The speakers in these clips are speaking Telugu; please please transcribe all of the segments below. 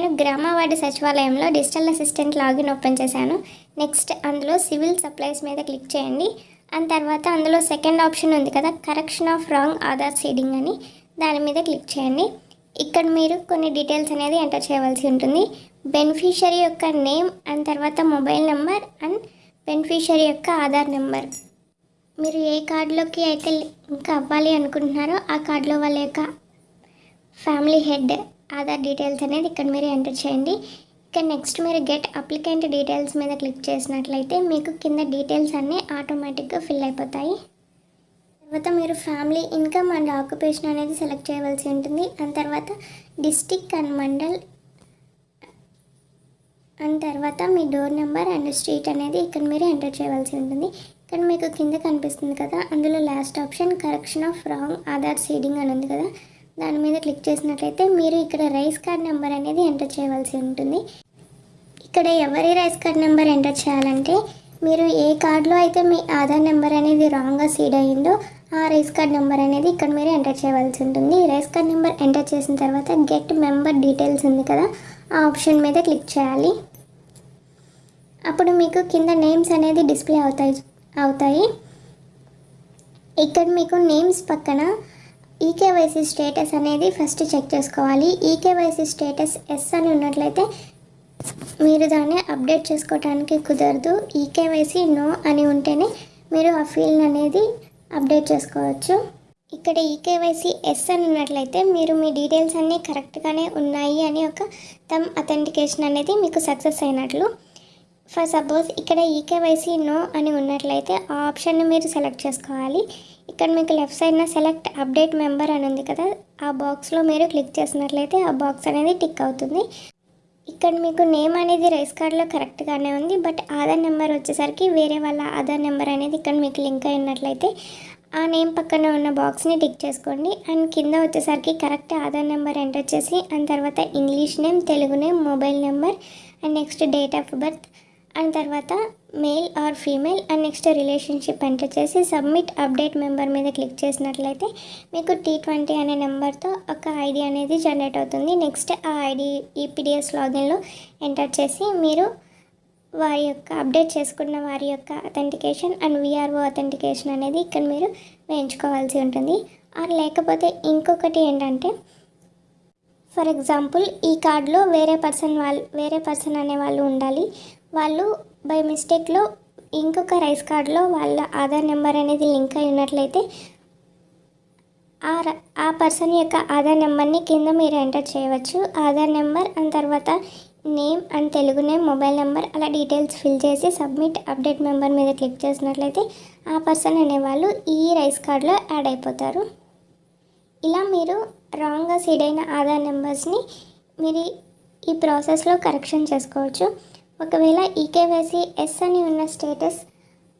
నేను గ్రామ వార్డు సచివాలయంలో డిజిటల్ అసిస్టెంట్ లాగిన్ ఓపెన్ చేశాను. నెక్స్ట్ అందులో సివిల్ సప్లైస్ మీద క్లిక్ చేయండి. అండ్ తర్వాత అందులో సెకండ్ ఆప్షన్ ఉంది కదా correction of wrong Aadhaar seeding అని. దాని మీద క్లిక్ చేయండి. ఇక్కడ మీరు కొన్ని డీటెయిల్స్ అనేది ఎంటర్ చేయవలసి ఉంటుంది. బెనిఫిషరీ యొక్క నేమ్ అండ్ తర్వాత మొబైల్ నెంబర్ అండ్ బెనిఫిషరీ యొక్క ఆధార్ నెంబర్. మీరు ఏ కార్డులోకి అయితే ఇంకా అవ్వాలి అనుకుంటున్నారో ఆ కార్డులో వాళ్ళ యొక్క ఫ్యామిలీ హెడ్ ఆధార్ డీటెయిల్స్ అనేది ఇక్కడ మీరు ఎంటర్ చేయండి. ఇక్కడ నెక్స్ట్ మీరు గెట్ అప్లికెంట్ డీటెయిల్స్ మీద క్లిక్ చేసినట్లయితే మీకు కింద డీటెయిల్స్ అన్నీ ఆటోమేటిక్గా ఫిల్ అయిపోతాయి. తర్వాత మీరు ఫ్యామిలీ ఇన్కమ్ అండ్ ఆక్యుపేషన్ అనేది సెలెక్ట్ చేయవలసి ఉంటుంది. అండ్ తర్వాత డిస్టిక్ అండ్ మండల్ అండ్ తర్వాత మీ డోర్ నెంబర్ అండ్ స్ట్రీట్ అనేది ఇక్కడ మీరు ఎంటర్ చేయవలసి ఉంటుంది. ఇక్కడ మీకు కింద కనిపిస్తుంది కదా అందులో last option correction of wrong Aadhaar seeding అని ఉంది కదా. దాని మీద క్లిక్ చేసినట్లయితే మీరు ఇక్కడ రైస్ కార్డ్ నెంబర్ అనేది ఎంటర్ చేయవలసి ఉంటుంది. ఇక్కడ ఎవరి రైస్ కార్డ్ నెంబర్ ఎంటర్ చేయాలంటే మీరు ఏ కార్డులో అయితే మీ ఆధార్ నెంబర్ అనేది రాంగ్గా సీడ్ అయ్యిందో ఆ రైస్ కార్డ్ నెంబర్ అనేది ఇక్కడ మీరు ఎంటర్ చేయవలసి ఉంటుంది. రైస్ కార్డ్ నెంబర్ ఎంటర్ చేసిన తర్వాత గెట్ మెంబర్ డీటెయిల్స్ ఉంది కదా ఆ ఆప్షన్ మీద క్లిక్ చేయాలి. అప్పుడు మీకు కింద నేమ్స్ అనేది డిస్ప్లే అవుతాయి అవుతాయి. ఇక్కడ మీకు నేమ్స్ పక్కన ఈకేవైసీ స్టేటస్ అనేది ఫస్ట్ చెక్ చేసుకోవాలి. ఈకేవైసీ స్టేటస్ ఎస్ అని ఉన్నట్లయితే మీరు దాన్ని అప్డేట్ చేసుకోవడానికి కుదరదు. ఈకేవైసీ నో అని ఉంటేనే మీరు ఆ ఫీల్డ్ అనేది అప్డేట్ చేసుకోవచ్చు. ఇక్కడ ఈకేవైసీ ఎస్ అని ఉన్నట్లయితే మీరు మీ డీటెయిల్స్ అన్నీ కరెక్ట్గానే ఉన్నాయి అని ఒక తమ్ అథెంటికేషన్ అనేది మీకు సక్సెస్ అయినట్లు ఫర్ సపోజ్ ఇక్కడ ఈకేవైసీ నో అని ఉన్నట్లయితే ఆ ఆప్షన్ని మీరు సెలెక్ట్ చేసుకోవాలి. ఇక్కడ మీకు లెఫ్ట్ సైడ్న సెలెక్ట్ అప్డేట్ మెంబర్ అని ఉంది కదా ఆ బాక్స్లో మీరు క్లిక్ చేసినట్లయితే ఆ బాక్స్ అనేది టిక్ అవుతుంది. ఇక్కడ మీకు నేమ్ అనేది రైస్ కార్డ్లో కరెక్ట్గానే ఉంది బట్ ఆధార్ నెంబర్ వచ్చేసరికి వేరే వాళ్ళ ఆధార్ నెంబర్ అనేది ఇక్కడ మీకు లింక్ అయినట్లయితే ఆ నేమ్ పక్కన ఉన్న బాక్స్ని టిక్ చేసుకోండి. అండ్ కింద వచ్చేసరికి కరెక్ట్ ఆధార్ నెంబర్ ఎంటర్ చేసి అండ్ తర్వాత English name Telugu name mobile number and next date of birth and తర్వాత male or female and next relationship enter చేసి సబ్మిట్ అప్డేట్ మెంబర్ మీద క్లిక్ చేసినట్లయితే మీకు టీ ట్వంటీ అనే నెంబర్తో ఒక ఐడి అనేది జనరేట్ అవుతుంది. నెక్స్ట్ ఆ ఐడి ఈపీడిఎస్ లాగిన్లో ఎంటర్ చేసి మీరు వారి యొక్క అప్డేట్ చేసుకున్న వారి యొక్క అథెంటికేషన్ అండ్ విఆర్ఓ అథెంటికేషన్ అనేది ఇక్కడ మీరు వేయించుకోవాల్సి ఉంటుంది. ఆర్ లేకపోతే ఇంకొకటి ఏంటంటే ఫర్ ఎగ్జాంపుల్ ఈ కార్డులో వేరే పర్సన్ వాళ్ళు వేరే పర్సన్ అనే వాళ్ళు ఉండాలి. వాళ్ళు బై మిస్టేక్లో ఇంకొక రైస్ కార్డులో వాళ్ళ ఆధార్ నెంబర్ అనేది లింక్ అయి ఉన్నట్లయితే ఆ ఆ పర్సన్ యొక్క ఆధార్ నెంబర్ని కింద మీరు ఎంటర్ చేయవచ్చు. ఆధార్ నెంబర్ అండ్ తర్వాత name and Telugu name mobile number అలా డీటెయిల్స్ ఫిల్ చేసి సబ్మిట్ అప్డేట్ మెంబర్ మీద క్లిక్ చేసినట్లయితే ఆ పర్సన్ అనేవాళ్ళు ఈ రైస్ కార్డులో యాడ్ అయిపోతారు. ఇలా మీరు రాంగ్గా సీడ్ అయిన ఆధార్ నెంబర్స్ని మీరు ఈ ప్రాసెస్లో కరెక్షన్ చేసుకోవచ్చు. ఒకవేళ ఈకేవైసీ ఎస్ అని ఉన్న స్టేటస్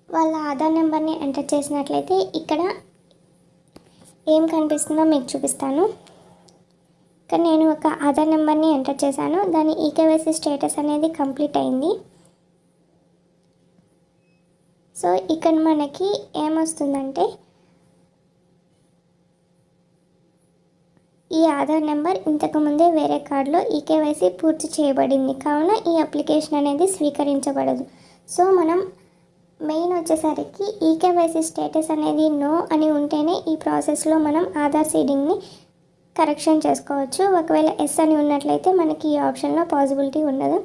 వాళ్ళ ఆధార్ నెంబర్ని ఎంటర్ చేసినట్లయితే ఇక్కడ ఏం కనిపిస్తుందో మీకు చూపిస్తాను. ఇక్కడ నేను ఒక ఆధార్ నెంబర్ని ఎంటర్ చేశాను. దాని ఈకేవైసీ స్టేటస్ అనేది కంప్లీట్ అయింది. సో ఇక్కడ మనకి ఏమొస్తుందంటే ఈ ఆధార్ నెంబర్ ఇంతకుముందే వేరే కార్డులో ఈ కేవైసీ పూర్తి చేయబడింది. కావున ఈ అప్లికేషన్ అనేది స్వీకరించబడదు. సో మనం మెయిన్ వచ్చేసరికి ఈ కేవైసీ స్టేటస్ అనేది నో అని ఉంటేనే ఈ ప్రాసెస్లో మనం ఆధార్ సీడింగ్ని కరెక్షన్ చేసుకోవచ్చు. ఒకవేళ ఎస్ అని ఉన్నట్లయితే మనకి ఈ ఆప్షన్లో పాసిబిలిటీ ఉండదు.